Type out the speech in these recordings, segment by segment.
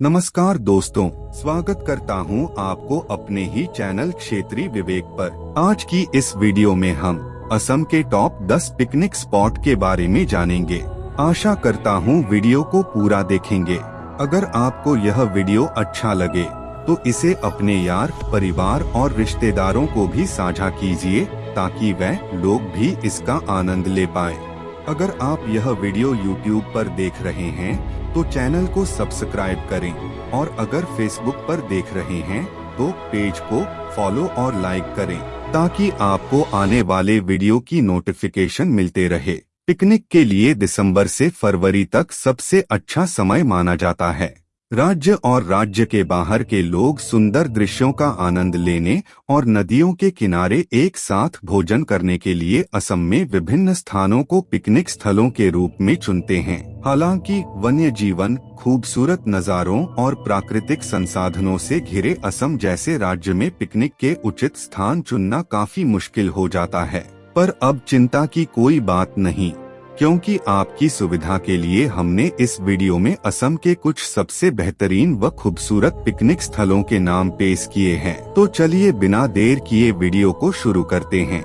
नमस्कार दोस्तों, स्वागत करता हूँ आपको अपने ही चैनल क्षेत्रीय विवेक पर। आज की इस वीडियो में हम असम के टॉप 10 पिकनिक स्पॉट के बारे में जानेंगे। आशा करता हूँ वीडियो को पूरा देखेंगे। अगर आपको यह वीडियो अच्छा लगे तो इसे अपने यार, परिवार और रिश्तेदारों को भी साझा कीजिए, ताकि वह लोग भी इसका आनंद ले पाए। अगर आप यह वीडियो YouTube पर देख रहे हैं तो चैनल को सब्सक्राइब करें। और अगर Facebook पर देख रहे हैं तो पेज को फॉलो और लाइक करें, ताकि आपको आने वाले वीडियो की नोटिफिकेशन मिलते रहे। पिकनिक के लिए दिसंबर से फरवरी तक सबसे अच्छा समय माना जाता है। राज्य और राज्य के बाहर के लोग सुंदर दृश्यों का आनंद लेने और नदियों के किनारे एक साथ भोजन करने के लिए असम में विभिन्न स्थानों को पिकनिक स्थलों के रूप में चुनते हैं। हालाँकि, वन्य जीवन, खूबसूरत नज़ारों और प्राकृतिक संसाधनों से घिरे असम जैसे राज्य में पिकनिक के उचित स्थान चुनना काफ़ी मुश्किल हो जाता है। पर अब चिंता की कोई बात नहीं। क्योंकि आपकी सुविधा के लिए हमने इस वीडियो में असम के कुछ सबसे बेहतरीन व खूबसूरत पिकनिक स्थलों के नाम पेश किए हैं। तो चलिए बिना देर किए वीडियो को शुरू करते हैं।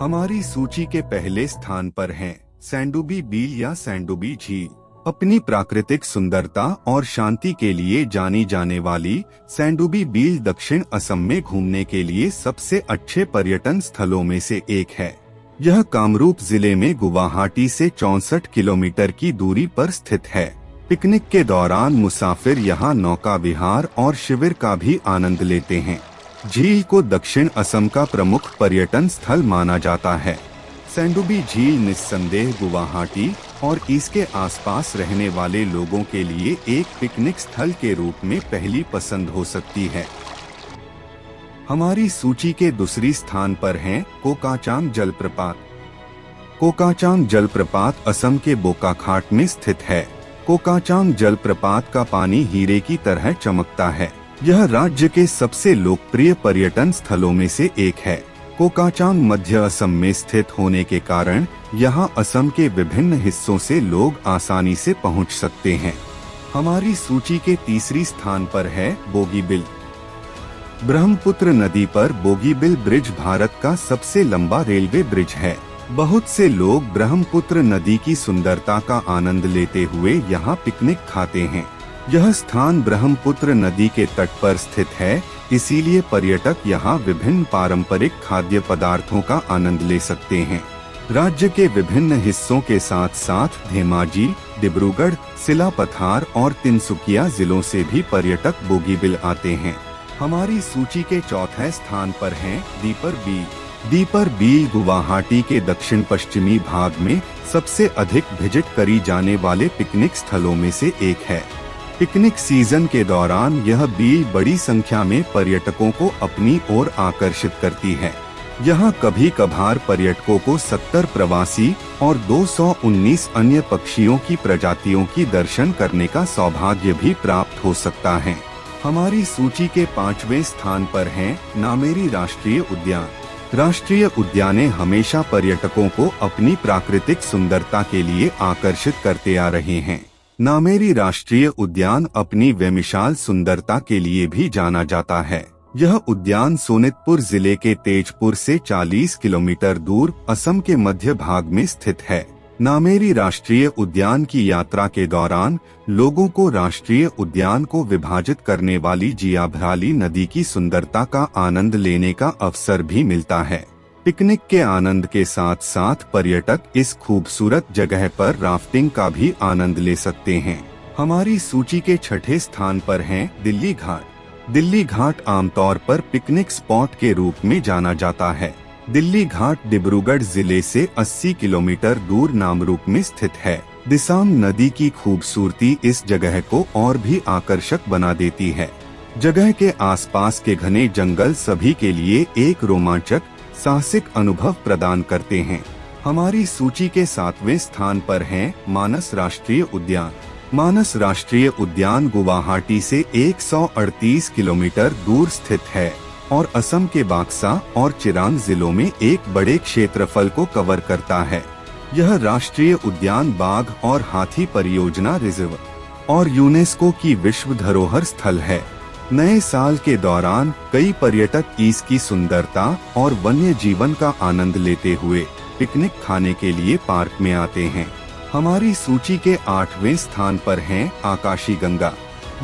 हमारी सूची के पहले स्थान पर हैं, सैंडुबी बील या सैंडुबी झील। अपनी प्राकृतिक सुंदरता और शांति के लिए जानी जाने वाली सैंडुबी बील दक्षिण असम में घूमने के लिए सबसे अच्छे पर्यटन स्थलों में से एक है। यह कामरूप ज़िले में गुवाहाटी से चौसठ किलोमीटर की दूरी पर स्थित है। पिकनिक के दौरान मुसाफिर यहाँ नौका विहार और शिविर का भी आनंद लेते हैं। झील को दक्षिण असम का प्रमुख पर्यटन स्थल माना जाता है। सेंडुबी झील निस्संदेह गुवाहाटी और इसके आसपास रहने वाले लोगों के लिए एक पिकनिक स्थल के रूप में पहली पसंद हो सकती है। हमारी सूची के दूसरी स्थान पर हैं कोकाचांग जलप्रपात। कोकाचांग जलप्रपात असम के बोकाखाट में स्थित है। कोकाचांग जलप्रपात का पानी हीरे की तरह चमकता है। यह राज्य के सबसे लोकप्रिय पर्यटन स्थलों में से एक है। कोकाचांग मध्य असम में स्थित होने के कारण यहाँ असम के विभिन्न हिस्सों से लोग आसानी से पहुँच सकते हैं। हमारी सूची के तीसरी स्थान पर है बोगीबिल। ब्रह्मपुत्र नदी पर बोगीबिल ब्रिज भारत का सबसे लंबा रेलवे ब्रिज है। बहुत से लोग ब्रह्मपुत्र नदी की सुंदरता का आनंद लेते हुए यहाँ पिकनिक खाते हैं। यह स्थान ब्रह्मपुत्र नदी के तट पर स्थित है, इसीलिए पर्यटक यहाँ विभिन्न पारंपरिक खाद्य पदार्थों का आनंद ले सकते हैं। राज्य के विभिन्न हिस्सों के साथ साथ धेमाजी, डिब्रूगढ़, सिलापथार और तिनसुकिया जिलों से भी पर्यटक बोगीबिल आते हैं। हमारी सूची के चौथे स्थान पर हैं दीपर बील। दीपर बील गुवाहाटी के दक्षिण पश्चिमी भाग में सबसे अधिक विज़िट करी जाने वाले पिकनिक स्थलों में से एक है। पिकनिक सीज़न के दौरान यह बील बड़ी संख्या में पर्यटकों को अपनी ओर आकर्षित करती है। यहाँ कभी कभार पर्यटकों को 70 प्रवासी और 219 अन्य पक्षियों की प्रजातियों की दर्शन करने का सौभाग्य भी प्राप्त हो सकता है। हमारी सूची के पाँचवें स्थान पर है नामेरी राष्ट्रीय उद्यान। राष्ट्रीय उद्याने हमेशा पर्यटकों को अपनी प्राकृतिक सुंदरता के लिए आकर्षित करते आ रहे हैं। नामेरी राष्ट्रीय उद्यान अपनी वेमिशाल सुंदरता के लिए भी जाना जाता है। यह उद्यान सोनितपुर ज़िले के तेजपुर से 40 किलोमीटर दूर असम के मध्य भाग में स्थित है। नामेरी राष्ट्रीय उद्यान की यात्रा के दौरान लोगों को राष्ट्रीय उद्यान को विभाजित करने वाली जियाभराली नदी की सुंदरता का आनंद लेने का अवसर भी मिलता है। पिकनिक के आनंद के साथ साथ पर्यटक इस खूबसूरत जगह पर राफ्टिंग का भी आनंद ले सकते हैं। हमारी सूची के छठे स्थान पर है दिल्ली घाट। दिल्ली घाट आमतौर पर पिकनिक स्पॉट के रूप में जाना जाता है। दिल्ली घाट डिब्रूगढ़ ज़िले से 80 किलोमीटर दूर नामरूप में स्थित है। दिसांग नदी की खूबसूरती इस जगह को और भी आकर्षक बना देती है। जगह के आसपास के घने जंगल सभी के लिए एक रोमांचक, साहसिक अनुभव प्रदान करते हैं। हमारी सूची के सातवें स्थान पर है मानस राष्ट्रीय उद्यान। मानस राष्ट्रीय उद्यान गुवाहाटी से 138 किलोमीटर दूर स्थित है। और असम के बाक्सा और चिरांग जिलों में एक बड़े क्षेत्रफल को कवर करता है। यह राष्ट्रीय उद्यान बाघ और हाथी परियोजना रिज़र्व और यूनेस्को की विश्व धरोहर स्थल है। नए साल के दौरान कई पर्यटक इसकी सुंदरता और वन्य जीवन का आनंद लेते हुए पिकनिक खाने के लिए पार्क में आते हैं। हमारी सूची के आठवें स्थान पर है आकाशी गंगा।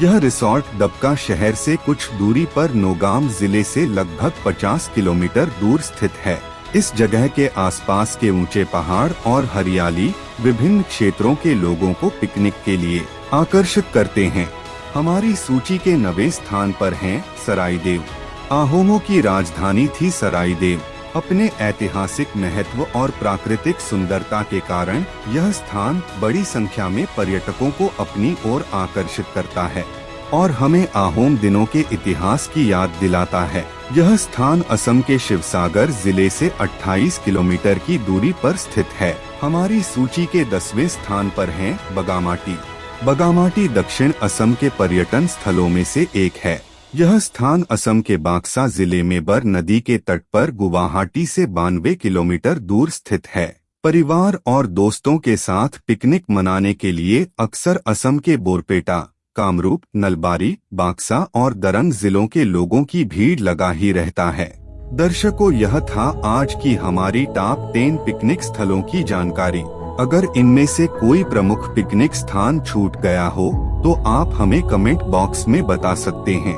यह रिसोर्ट दबका शहर से कुछ दूरी पर नोगाम ज़िले से लगभग 50 किलोमीटर दूर स्थित है। इस जगह के आसपास के ऊँचे पहाड़ और हरियाली विभिन्न क्षेत्रों के लोगों को पिकनिक के लिए आकर्षित करते हैं। हमारी सूची के नवे स्थान पर हैं सरायदेव। आहोमों की राजधानी थी सरायदेव। अपने ऐतिहासिक महत्व और प्राकृतिक सुंदरता के कारण, यह स्थान बड़ी संख्या में पर्यटकों को अपनी ओर आकर्षित करता है और हमें आहोम दिनों के इतिहास की याद दिलाता है। यह स्थान असम के शिवसागर ज़िले से 28 किलोमीटर की दूरी पर स्थित है। हमारी सूची के दसवें स्थान पर है बगामाटी। बगामाटी दक्षिण असम के पर्यटन स्थलों में से एक है। यह स्थान असम के बाक्सा ज़िले में बर नदी के तट पर गुवाहाटी से बानवे किलोमीटर दूर स्थित है। परिवार और दोस्तों के साथ पिकनिक मनाने के लिए अक्सर असम के बोरपेटा, कामरूप, नलबारी, बाक्सा और दरंग जिलों के लोगों की भीड़ लगा ही रहता है। दर्शकों, यह था आज की हमारी टॉप टेन पिकनिक स्थलों की जानकारी। अगर इनमें से कोई प्रमुख पिकनिक स्थान छूट गया हो तो आप हमें कमेंट बॉक्स में बता सकते हैं।